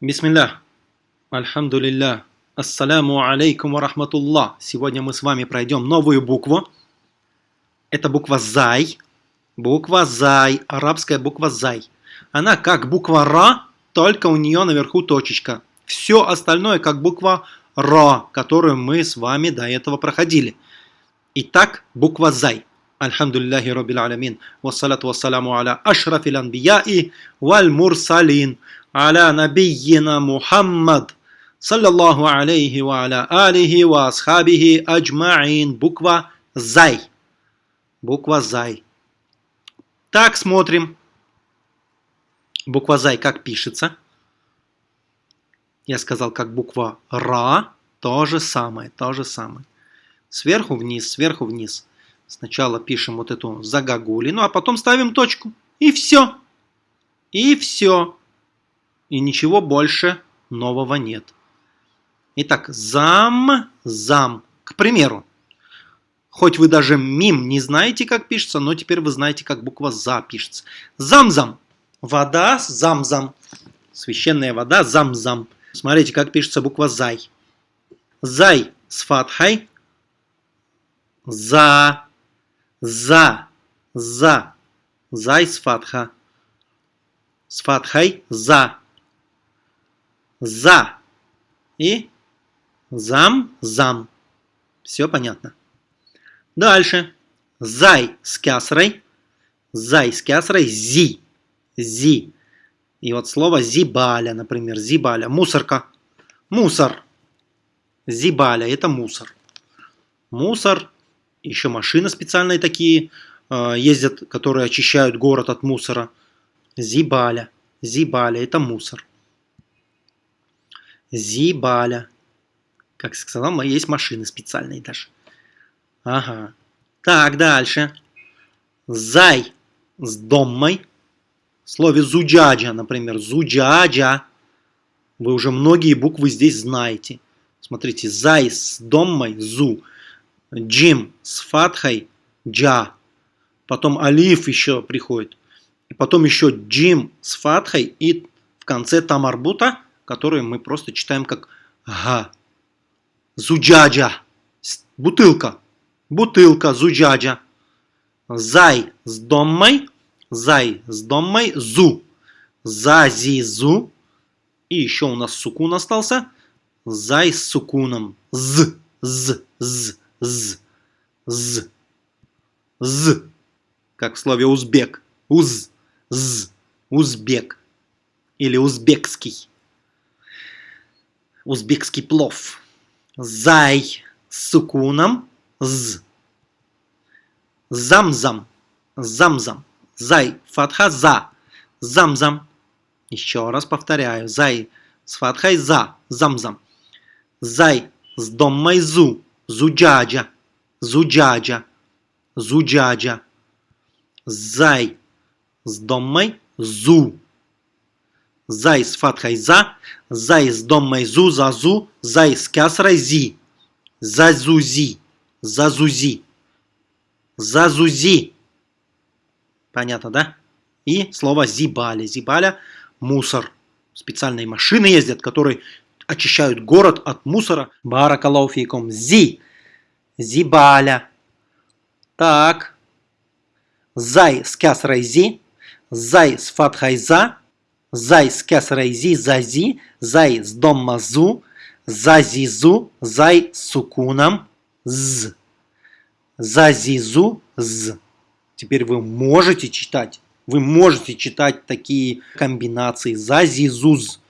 Бисмилля. Альхамдулилля. Ассаляму алейкум ва рахматуллах. Сегодня мы с вами пройдем новую букву. Это буква Зай. Буква Зай. Арабская буква Зай. Она как буква Ра, только у нее наверху точечка. Все остальное как буква Ра, которую мы с вами до этого проходили. Итак, буква Зай. Альхамдулиллахи Раббил Аламин. Вассалату вассаляму аля ашрафил анбияи валь мурсалин аля набийина Мухаммад, саллаллаху алейхи ва аля алихи ва асхабихи аджмаин. Буква «зай». Буква «зай». Так, смотрим. Буква «зай» как пишется. Я сказал, как буква «ра». То же самое, то же самое. Сверху вниз, сверху вниз. Сначала пишем вот эту загогулину, а потом ставим точку. И все. И все и ничего больше нового нет. Итак, зам, зам. К примеру, хоть вы даже мим не знаете, как пишется, но теперь вы знаете, как буква за пишется. Замзам. Вода, замзам. Священная вода, замзам. Смотрите, как пишется буква зай. Зай с фатхой. За, за, за. Зай с фатха. С фатхой за за и зам, зам. Все понятно. Дальше. Зай с кясрой. Зай с кясрой. Зи. Зи. И вот слово зибаля, например. Зибаля. Мусорка. Мусор. Зибаля. Это мусор. Мусор. Еще машины специальные такие э, ездят, которые очищают город от мусора. Зибаля. Зибаля. Это мусор. Зибаля. Как сказал, есть машины специальные даже. Ага. Так, дальше. Зай с доммой. В слове зуджаджа, например. Зуджаджа. Вы уже многие буквы здесь знаете. Смотрите, зай с доммой, зу. Джим с фатхой, джа. Потом алиф еще приходит. И потом еще джим с фатхой и в конце тамарбута которые мы просто читаем как га. Зуджаджа. Бутылка. Бутылка, зуджаджа. Зай с доммой. Зай с доммой. Зу. Зазизу. И еще у нас сукун остался. Зай с сукуном. З. З. З. З. З. З. Как в слове узбек. Уз. З. Узбек. Или узбекский узбекский плов. Зай с сукуном. З. Замзам. Замзам. Зай. Фатха за. Замзам. Еще раз повторяю. Зай с фатхой за. Замзам. Зай с доммой зу. Зуджаджа. Зуджаджа. Зуджаджа. Зай с доммой зу. Зай с фатхой за, зай с доммой зу, зазу, зай с кясрой зи. Зазузи, зазузи, зазузи. Понятно, да? И слово зибаля. Зибаля – мусор. Специальные машины ездят, которые очищают город от мусора. Баракалауфикум. Зи. Зибаля. Так. Зай с кясрой зи. Зай с фатхой за. Зай с кесарой зи, зази, зай с домма зу, зазизу, зай с сукуном, з. Зазизу, з. Теперь вы можете читать, вы можете читать такие комбинации зазизуз.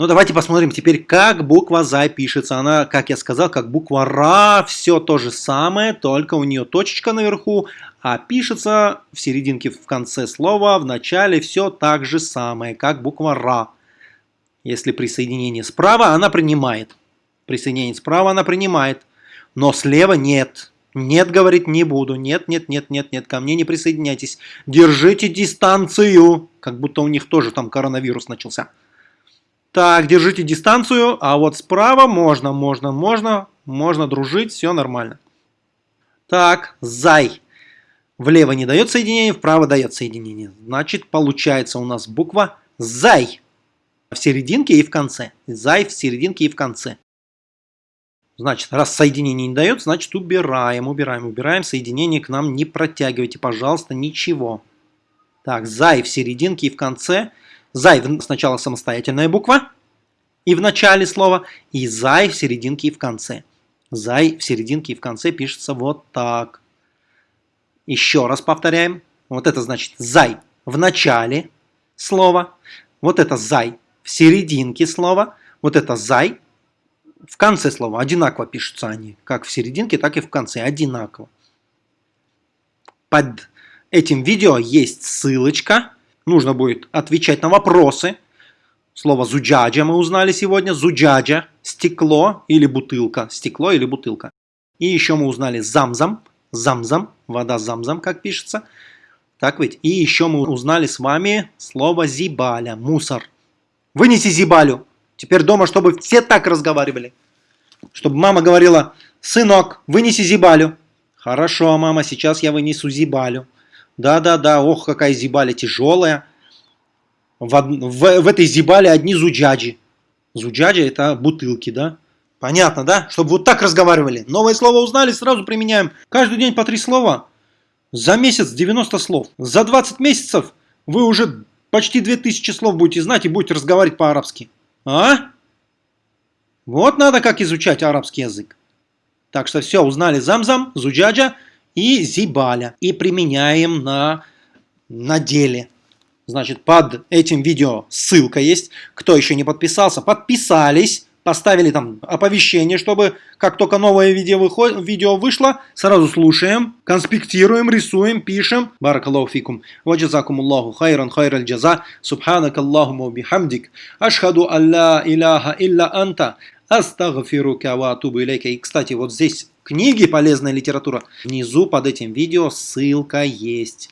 Ну, давайте посмотрим теперь, как буква «за» пишется. Она, как я сказал, как буква «ра», все то же самое, только у нее точечка наверху, а пишется в серединке, в конце слова, в начале все так же самое, как буква «ра». Если присоединение справа, она принимает. Присоединение справа она принимает, но слева нет. Нет, говорит, не буду. Нет, нет, нет, нет, нет, ко мне не присоединяйтесь. Держите дистанцию. Как будто у них тоже там коронавирус начался. Так, держите дистанцию, а вот справа можно, можно, можно, можно дружить, все нормально. Так, зай. Влево не дает соединение, вправо дает соединение. Значит, получается у нас буква зай. в серединке и в конце. Зай в серединке и в конце. Значит, раз соединение не дает, значит убираем, убираем, убираем. Соединение к нам не протягивайте, пожалуйста, ничего. Так, зай в серединке и в конце. Зай сначала самостоятельная буква и в начале слова, и зай в серединке и в конце. Зай в серединке и в конце пишется вот так. Еще раз повторяем. Вот это значит зай в начале слова. Вот это зай в серединке слова. Вот это зай в конце слова. Одинаково пишутся они. Как в серединке, так и в конце. Одинаково. Под этим видео есть ссылочка. Нужно будет отвечать на вопросы. Слово зуджаджа мы узнали сегодня. Зуджаджа – стекло или бутылка. Стекло или бутылка. И еще мы узнали замзам. Замзам, вода замзам, как пишется. Так ведь? И еще мы узнали с вами слово зибаля, мусор. Вынеси зибалю. Теперь дома, чтобы все так разговаривали. Чтобы мама говорила, сынок, вынеси зибалю. Хорошо, мама, сейчас я вынесу зибалю. Да-да-да, ох, какая зибаля тяжелая. В, в, в этой зибале одни зуджаджи. Зуджаджи это бутылки, да? Понятно, да? Чтобы вот так разговаривали. Новое слово узнали, сразу применяем. Каждый день по три слова. За месяц 90 слов. За 20 месяцев вы уже почти 2000 слов будете знать и будете разговаривать по-арабски. А? Вот надо как изучать арабский язык. Так что все, узнали замзам, зуджаджа и зибаля. И применяем на, на деле. Значит, под этим видео ссылка есть. Кто еще не подписался, подписались поставили там оповещение, чтобы как только новое видео, выходит, видео вышло, сразу слушаем, конспектируем, рисуем, пишем. Баракаллаху фикум. Ваджазакум Аллаху хайран хайраль джаза. Субханак Аллахуму бихамдик. Ашхаду алла иляха илля анта. Астагфирука ва атубу илейка. И, кстати, вот здесь книги, полезная литература. Внизу под этим видео ссылка есть.